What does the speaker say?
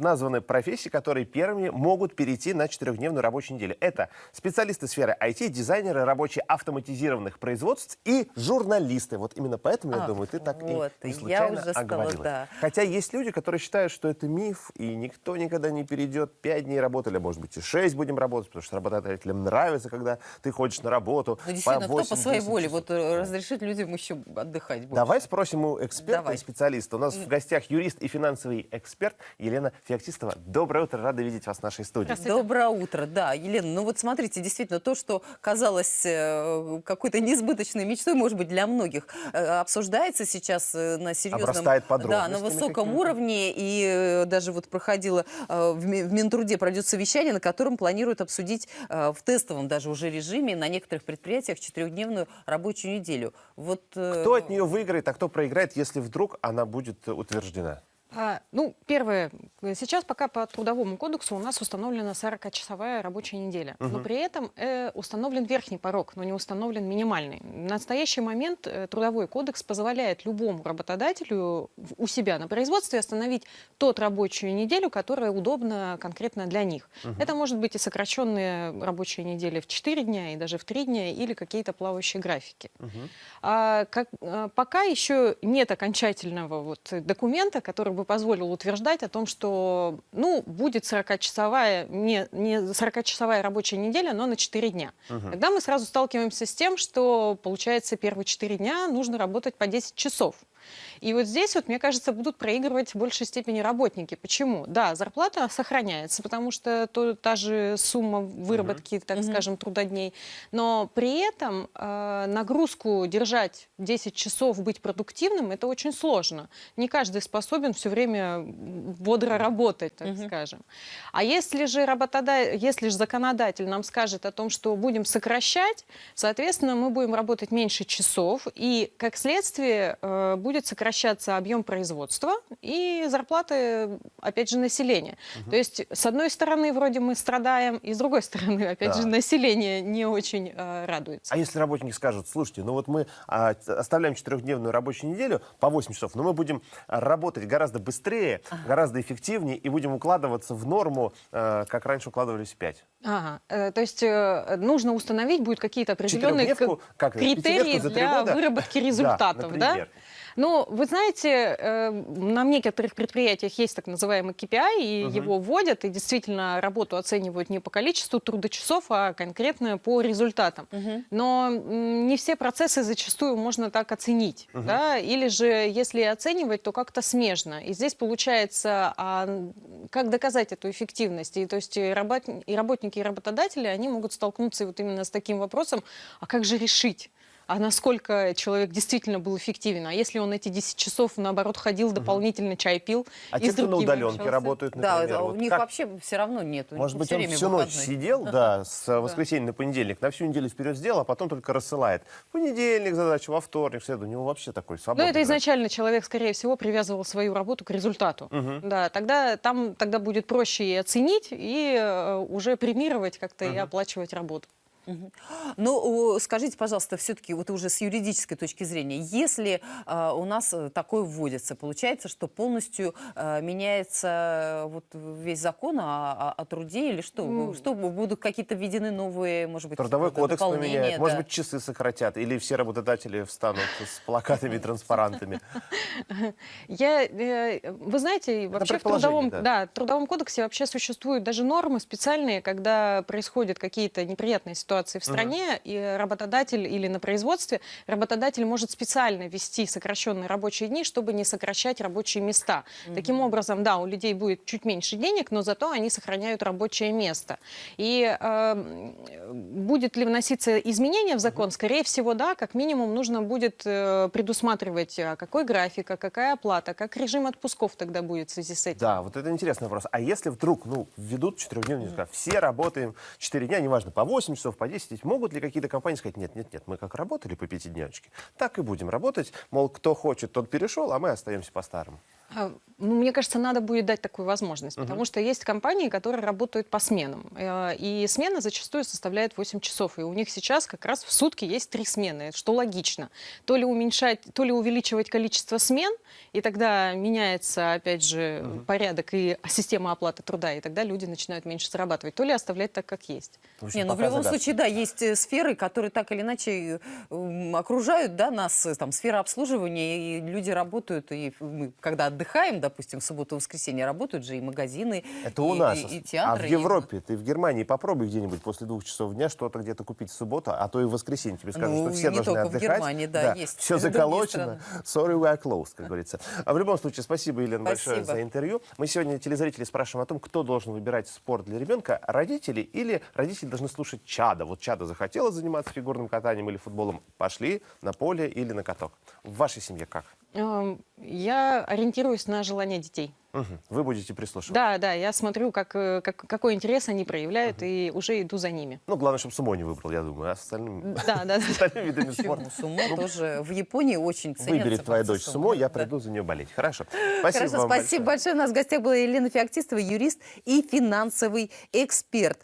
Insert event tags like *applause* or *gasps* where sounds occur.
названы профессии, которые первыми могут перейти на четырехдневную рабочую неделю. Это специалисты сферы IT, дизайнеры, рабочие автоматизированных производств и журналисты. Вот именно поэтому, я Ах, думаю, ты так вот, и не я случайно уже стала, оговорилась. да. Хотя есть люди, которые считают, что это миф, и никто никогда не перейдет. Пять дней работали, а может быть и шесть будем работать, потому что работодателям нравится, когда ты ходишь на работу. Ну, действительно, кто по 8-10 своей воле часов. вот э, разрешит людям еще отдыхать больше? Давай спросим у эксперта Давай. и специалиста. У нас в гостях юрист и финансовый эксперт Елена Феоктистова. Доброе утро, рада видеть вас в нашей студии. Доброе утро, да, Елена. Ну вот смотрите, действительно, то, что казалось э, какой-то несбыточной мечтой, может быть, для многих, э, обсуждается сейчас э, на серьезном... Да, на высоком уровне. И даже вот проходило в Ми- в Минтруде пройдет совещание, на котором планируют обсудить в тестовом даже уже режиме на некоторых предприятиях четырехдневную рабочую неделю. Вот, Кто от нее выиграет, а кто проиграет, если вдруг она будет утверждена? А, ну, первое. Сейчас пока по Трудовому кодексу у нас установлена 40-часовая рабочая неделя. Но при этом э, установлен верхний порог, но не установлен минимальный. В настоящий момент э, Трудовой кодекс позволяет любому работодателю в- у себя на производстве остановить тот рабочую неделю, которая удобна конкретно для них. Это может быть и сокращенные рабочие недели в 4 дня, и даже в 3 дня, или какие-то плавающие графики. А, как, а, пока еще нет окончательного вот документа, который бы позволил утверждать о том, что ну, будет 40-часовая, не, не 40-часовая рабочая неделя, но на 4 дня. Тогда мы сразу сталкиваемся с тем, что получается первые 4 дня нужно работать по 10 часов. И вот здесь, вот, мне кажется, будут проигрывать в большей степени работники. Почему? Да, зарплата сохраняется, потому что то, та же сумма выработки, так скажем, трудодней. Но при этом э, нагрузку держать 10 часов, быть продуктивным, это очень сложно. Не каждый способен все время бодро работать, так скажем. А если же, работода... если же законодатель нам скажет о том, что будем сокращать, соответственно, мы будем работать меньше часов, и, как следствие, э, будет сокращаться объем производства и зарплаты, опять же, населения. То есть, с одной стороны, вроде мы страдаем, и с другой стороны, *laughs* опять Да. же, население не очень э, радуется. А если работники скажут, слушайте, ну вот мы т- оставляем четырехдневную рабочую неделю по 8 часов, но мы будем работать гораздо быстрее, гораздо эффективнее и будем укладываться в норму, а, как раньше укладывались в 5. Ага, э, то есть э, нужно установить будет какие-то определенные критерии три для года? выработки Да, результатов, да? например. Ну, вы знаете, э, на некоторых предприятиях есть так называемый KPI, и его вводят, и действительно работу оценивают не по количеству трудочасов, а конкретно по результатам. Но м, не все процессы зачастую можно так оценить, да? Или же, если оценивать, то как-то смежно. И здесь получается, а как доказать эту эффективность? И, то есть и, работ- и работники, и работодатели, они могут столкнуться вот именно с таким вопросом, а как же решить? А насколько человек действительно был эффективен? А если он эти 10 часов, наоборот, ходил, дополнительно чай пил А и те, кто на удаленке общался? работают, например, да, у вот них как? вообще все равно нет. у них Может быть, он всю ночь выходной. сидел, *laughs* да, с воскресенья на понедельник, на всю неделю вперед сделал, а потом только рассылает. В понедельник задачу, во вторник, в среду. У него вообще такой Ну, свободный это график. изначально человек, скорее всего, привязывал свою работу к результату. Да, тогда там тогда будет проще и оценить, и э, уже премировать как-то и оплачивать работу. Ну, скажите, пожалуйста, все-таки вот уже с юридической точки зрения, если э, у нас э, такое вводится, получается, что полностью э, меняется э, вот весь закон о, о- о труде или что? Ну, что будут какие-то введены новые, может быть, Трудовой кодекс поменяет, может да? быть, часы сократят, или все работодатели встанут с плакатами и транспарантами. Я, э, вы знаете, вообще в трудовом, да. да, в трудовом кодексе вообще существуют даже нормы специальные, когда происходят какие-то неприятные ситуации в стране, и работодатель или на производстве, работодатель может специально ввести сокращенные рабочие дни, чтобы не сокращать рабочие места. Таким образом, да, у людей будет чуть меньше денег, но зато они сохраняют рабочее место. И э, будет ли вноситься изменения в закон? Скорее всего, да, как минимум нужно будет э, предусматривать, а какой график, а какая оплата, как режим отпусков тогда будет в связи с этим. Да, вот это интересный вопрос. А если вдруг, ну, введут четырехдневную, mm все работаем 4 дня, неважно, по 8 часов, по 10, могут ли какие-то компании сказать, нет, нет, нет, мы как работали по пятидневочке, так и будем работать, мол, кто хочет, тот перешел, а мы остаемся по-старому. А, Ну, мне кажется, надо будет дать такую возможность, потому что есть компании, которые работают по сменам. Э, И смена зачастую составляет 8 часов. И у них сейчас как раз в сутки есть три смены, что логично. То ли уменьшать, то ли увеличивать количество смен, и тогда меняется, опять же, порядок и *laughs* система оплаты труда, и тогда люди начинают меньше зарабатывать. То ли оставлять так, как есть. В общем, Не, ну в любом загадка. случае, да, есть э, сферы, которые так или иначе э, окружают да, нас, там, сфера обслуживания, и люди работают, и мы, когда отдыхаем, допустим, в субботу и воскресенье, работают же и магазины, Это у и, нас. и, и а театры. в и- Европе, ты в Германии попробуй где-нибудь после двух часов дня что-то где-то купить в субботу, а то и в воскресенье тебе скажут, Ну, что все не должны только в отдыхать. Германии, да, есть Все и заколочено. Sorry, we are closed, как говорится. А в любом случае, спасибо, Елена, большое Спасибо. за интервью. Мы сегодня телезрителей спрашиваем о том, кто должен выбирать спорт для ребенка, родители или родители должны слушать чада. Вот чада захотела заниматься фигурным катанием или футболом, пошли на поле или на каток. В вашей семье как? Эм, Я ориентируюсь на желание детей. Мгм. Вы будете прислушиваться. Да, да, я смотрю, как, э, как- какой интерес они проявляют, и уже иду за ними. Ну, главное, чтобы сумо не выбрал, я думаю, а с остальным... Да, да. *laughs* с остальными видами спорта. Сумо тоже в Японии очень ценится. Выберет твоя дочь сумо, я Да. приду за нее болеть. Хорошо. *gasps* Спасибо Хорошо, вам спасибо большое. большое. У нас в гостях была Елена Феоктистова, юрист и финансовый эксперт.